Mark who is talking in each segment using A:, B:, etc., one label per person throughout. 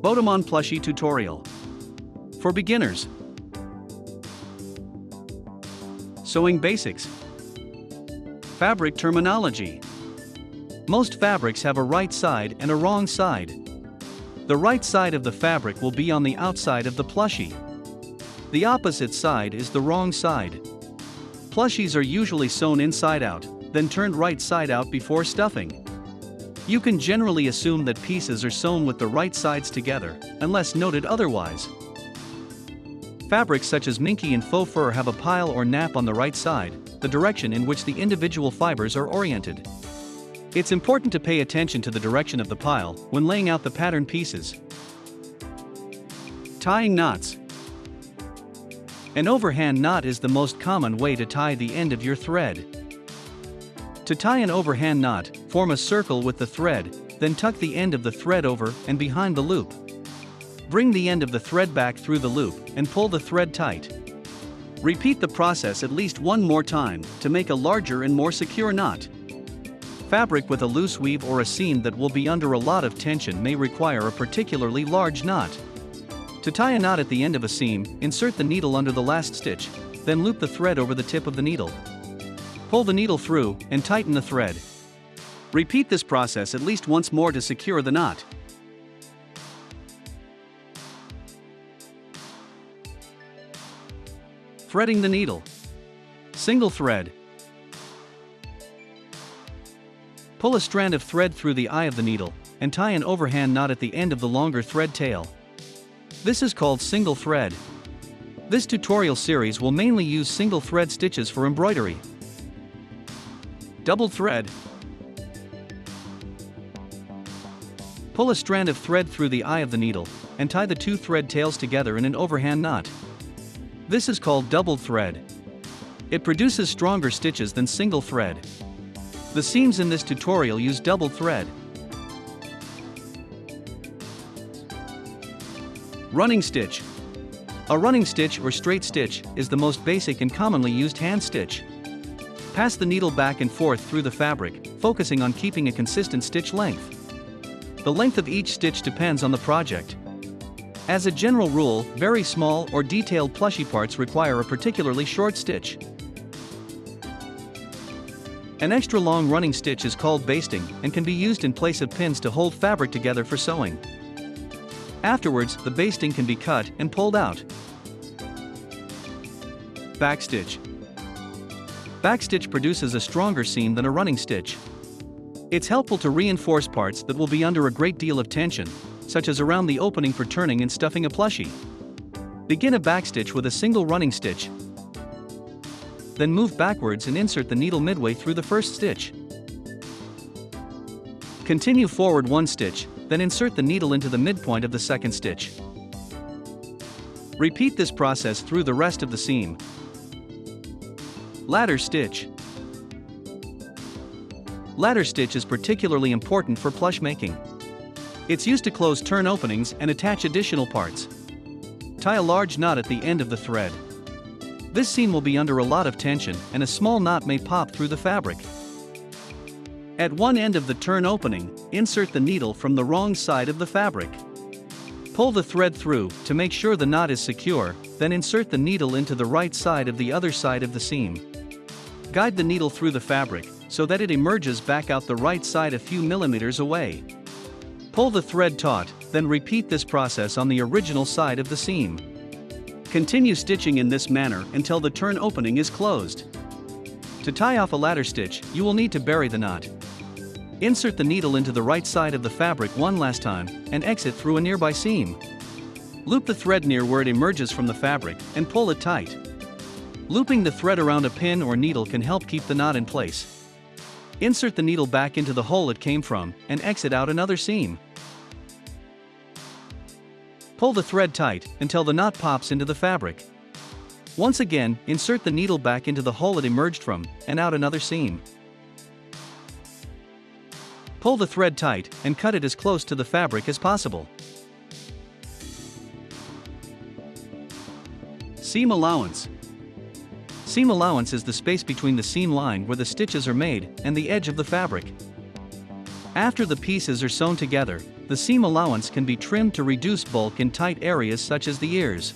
A: Botamon Plushie Tutorial. For beginners. Sewing Basics. Fabric Terminology. Most fabrics have a right side and a wrong side. The right side of the fabric will be on the outside of the plushie. The opposite side is the wrong side. Plushies are usually sewn inside out, then turned right side out before stuffing. You can generally assume that pieces are sewn with the right sides together, unless noted otherwise. Fabrics such as minky and faux fur have a pile or nap on the right side, the direction in which the individual fibers are oriented. It's important to pay attention to the direction of the pile when laying out the pattern pieces. Tying knots. An overhand knot is the most common way to tie the end of your thread. To tie an overhand knot, form a circle with the thread, then tuck the end of the thread over and behind the loop. Bring the end of the thread back through the loop and pull the thread tight. Repeat the process at least one more time to make a larger and more secure knot. Fabric with a loose weave or a seam that will be under a lot of tension may require a particularly large knot. To tie a knot at the end of a seam, insert the needle under the last stitch, then loop the thread over the tip of the needle. Pull the needle through and tighten the thread. Repeat this process at least once more to secure the knot. Threading the needle. Single thread. Pull a strand of thread through the eye of the needle and tie an overhand knot at the end of the longer thread tail. This is called single thread. This tutorial series will mainly use single thread stitches for embroidery. Double thread. Pull a strand of thread through the eye of the needle and tie the two thread tails together in an overhand knot. This is called double thread. It produces stronger stitches than single thread. The seams in this tutorial use double thread. Running stitch. A running stitch or straight stitch is the most basic and commonly used hand stitch. Pass the needle back and forth through the fabric, focusing on keeping a consistent stitch length. The length of each stitch depends on the project. As a general rule, very small or detailed plushy parts require a particularly short stitch. An extra long running stitch is called basting and can be used in place of pins to hold fabric together for sewing. Afterwards, the basting can be cut and pulled out. Backstitch. Backstitch produces a stronger seam than a running stitch. It's helpful to reinforce parts that will be under a great deal of tension, such as around the opening for turning and stuffing a plushie. Begin a backstitch with a single running stitch. Then move backwards and insert the needle midway through the first stitch. Continue forward one stitch, then insert the needle into the midpoint of the second stitch. Repeat this process through the rest of the seam. Ladder stitch. Ladder stitch is particularly important for plush making. It's used to close turn openings and attach additional parts. Tie a large knot at the end of the thread. This seam will be under a lot of tension and a small knot may pop through the fabric. At one end of the turn opening, insert the needle from the wrong side of the fabric. Pull the thread through to make sure the knot is secure, then insert the needle into the right side of the other side of the seam. Guide the needle through the fabric so that it emerges back out the right side a few millimeters away. Pull the thread taut, then repeat this process on the original side of the seam. Continue stitching in this manner until the turn opening is closed. To tie off a ladder stitch, you will need to bury the knot. Insert the needle into the right side of the fabric one last time and exit through a nearby seam. Loop the thread near where it emerges from the fabric and pull it tight. Looping the thread around a pin or needle can help keep the knot in place. Insert the needle back into the hole it came from and exit out another seam. Pull the thread tight until the knot pops into the fabric. Once again, insert the needle back into the hole it emerged from and out another seam. Pull the thread tight and cut it as close to the fabric as possible. Seam allowance. Seam allowance is the space between the seam line where the stitches are made and the edge of the fabric. After the pieces are sewn together, the seam allowance can be trimmed to reduce bulk in tight areas such as the ears.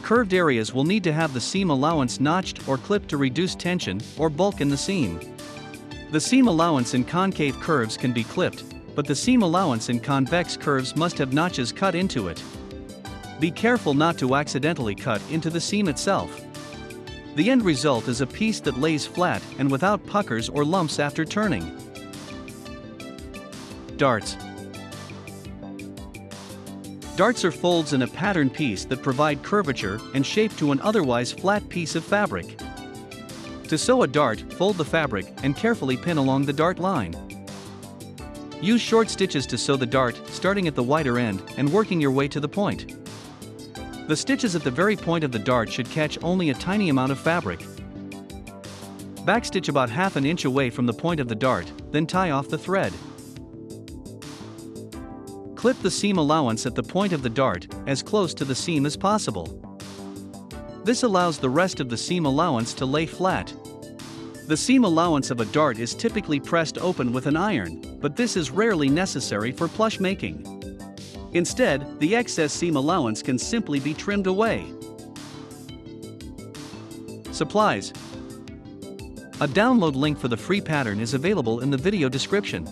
A: Curved areas will need to have the seam allowance notched or clipped to reduce tension or bulk in the seam. The seam allowance in concave curves can be clipped, but the seam allowance in convex curves must have notches cut into it. Be careful not to accidentally cut into the seam itself. The end result is a piece that lays flat and without puckers or lumps after turning. Darts Darts are folds in a pattern piece that provide curvature and shape to an otherwise flat piece of fabric. To sew a dart, fold the fabric and carefully pin along the dart line. Use short stitches to sew the dart, starting at the wider end and working your way to the point. The stitches at the very point of the dart should catch only a tiny amount of fabric. Backstitch about half an inch away from the point of the dart, then tie off the thread. Clip the seam allowance at the point of the dart, as close to the seam as possible. This allows the rest of the seam allowance to lay flat. The seam allowance of a dart is typically pressed open with an iron, but this is rarely necessary for plush making. Instead, the excess seam allowance can simply be trimmed away. Supplies A download link for the free pattern is available in the video description.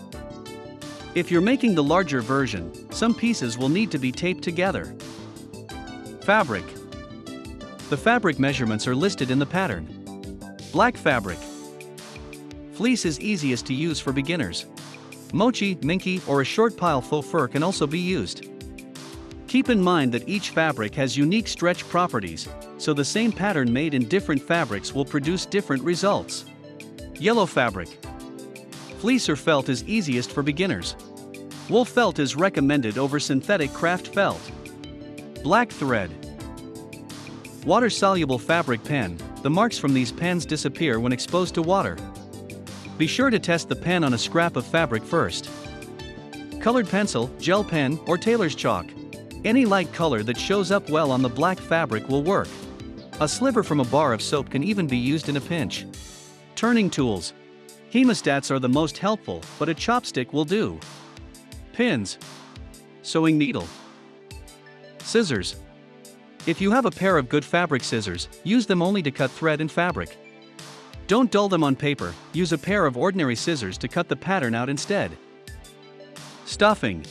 A: If you're making the larger version, some pieces will need to be taped together. Fabric. The fabric measurements are listed in the pattern. Black fabric. Fleece is easiest to use for beginners. Mochi, minky, or a short pile faux fur can also be used. Keep in mind that each fabric has unique stretch properties, so the same pattern made in different fabrics will produce different results. Yellow fabric. Fleece or felt is easiest for beginners. Wool felt is recommended over synthetic craft felt. Black thread. Water-soluble fabric pen, the marks from these pens disappear when exposed to water. Be sure to test the pen on a scrap of fabric first. Colored pencil, gel pen, or tailor's chalk. Any light color that shows up well on the black fabric will work. A sliver from a bar of soap can even be used in a pinch. Turning tools. Hemostats are the most helpful, but a chopstick will do. Pins. Sewing needle. Scissors. If you have a pair of good fabric scissors, use them only to cut thread and fabric. Don't dull them on paper, use a pair of ordinary scissors to cut the pattern out instead. Stuffing.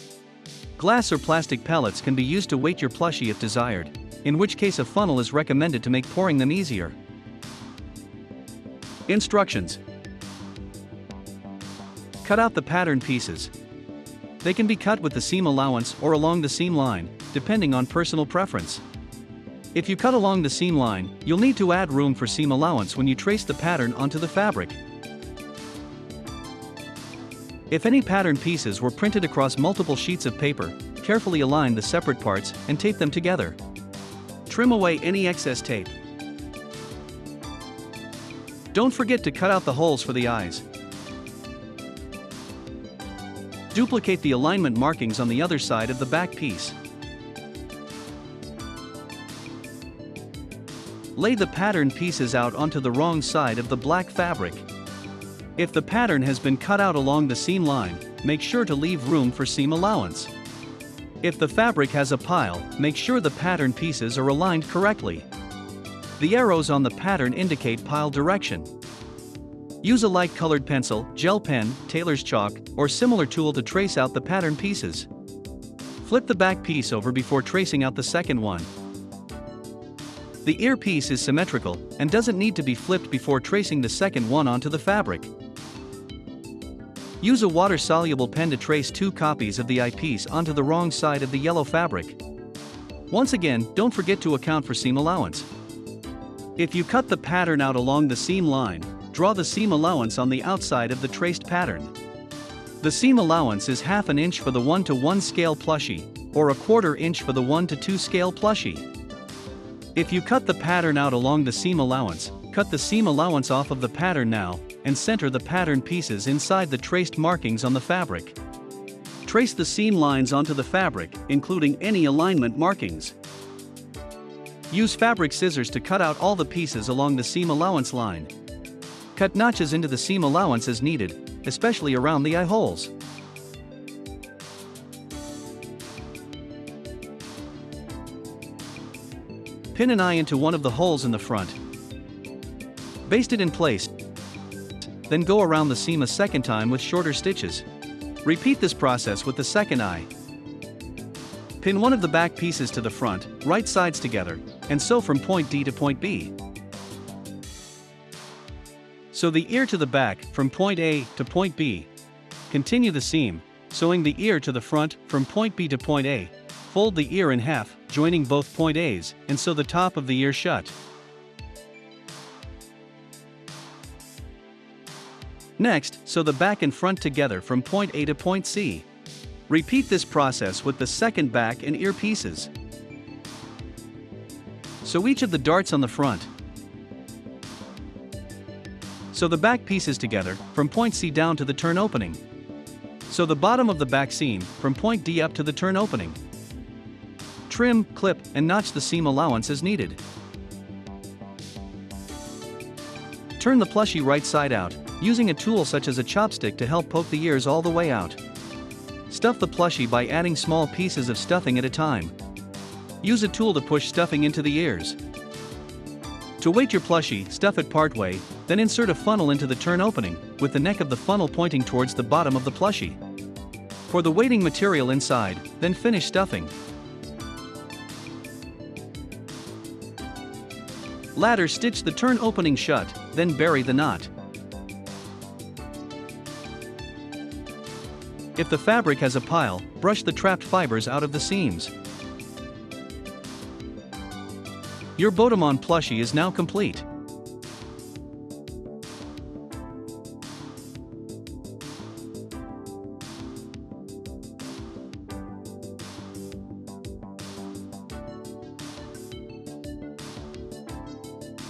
A: Glass or plastic pellets can be used to weight your plushie if desired, in which case a funnel is recommended to make pouring them easier. Instructions Cut out the pattern pieces. They can be cut with the seam allowance or along the seam line, depending on personal preference. If you cut along the seam line, you'll need to add room for seam allowance when you trace the pattern onto the fabric. If any pattern pieces were printed across multiple sheets of paper, carefully align the separate parts and tape them together. Trim away any excess tape. Don't forget to cut out the holes for the eyes. Duplicate the alignment markings on the other side of the back piece. Lay the pattern pieces out onto the wrong side of the black fabric. If the pattern has been cut out along the seam line, make sure to leave room for seam allowance. If the fabric has a pile, make sure the pattern pieces are aligned correctly. The arrows on the pattern indicate pile direction. Use a light colored pencil, gel pen, tailor's chalk, or similar tool to trace out the pattern pieces. Flip the back piece over before tracing out the second one. The ear piece is symmetrical and doesn't need to be flipped before tracing the second one onto the fabric. Use a water-soluble pen to trace two copies of the eyepiece onto the wrong side of the yellow fabric. Once again, don't forget to account for seam allowance. If you cut the pattern out along the seam line, draw the seam allowance on the outside of the traced pattern. The seam allowance is half an inch for the 1 to 1 scale plushie, or a quarter inch for the 1 to 2 scale plushie. If you cut the pattern out along the seam allowance, cut the seam allowance off of the pattern now, and center the pattern pieces inside the traced markings on the fabric. Trace the seam lines onto the fabric, including any alignment markings. Use fabric scissors to cut out all the pieces along the seam allowance line. Cut notches into the seam allowance as needed, especially around the eye holes. Pin an eye into one of the holes in the front. Baste it in place then go around the seam a second time with shorter stitches. Repeat this process with the second eye. Pin one of the back pieces to the front, right sides together, and sew from point D to point B. Sew the ear to the back from point A to point B. Continue the seam, sewing the ear to the front from point B to point A. Fold the ear in half, joining both point A's, and sew the top of the ear shut. Next, sew the back and front together from point A to point C. Repeat this process with the second back and ear pieces. Sew each of the darts on the front. Sew the back pieces together, from point C down to the turn opening. Sew the bottom of the back seam, from point D up to the turn opening. Trim, clip, and notch the seam allowance as needed. Turn the plushie right side out, using a tool such as a chopstick to help poke the ears all the way out. Stuff the plushie by adding small pieces of stuffing at a time. Use a tool to push stuffing into the ears. To weight your plushie, stuff it partway, then insert a funnel into the turn opening, with the neck of the funnel pointing towards the bottom of the plushie. Pour the weighting material inside, then finish stuffing. Ladder stitch the turn opening shut, then bury the knot. If the fabric has a pile, brush the trapped fibers out of the seams. Your Botamon plushie is now complete.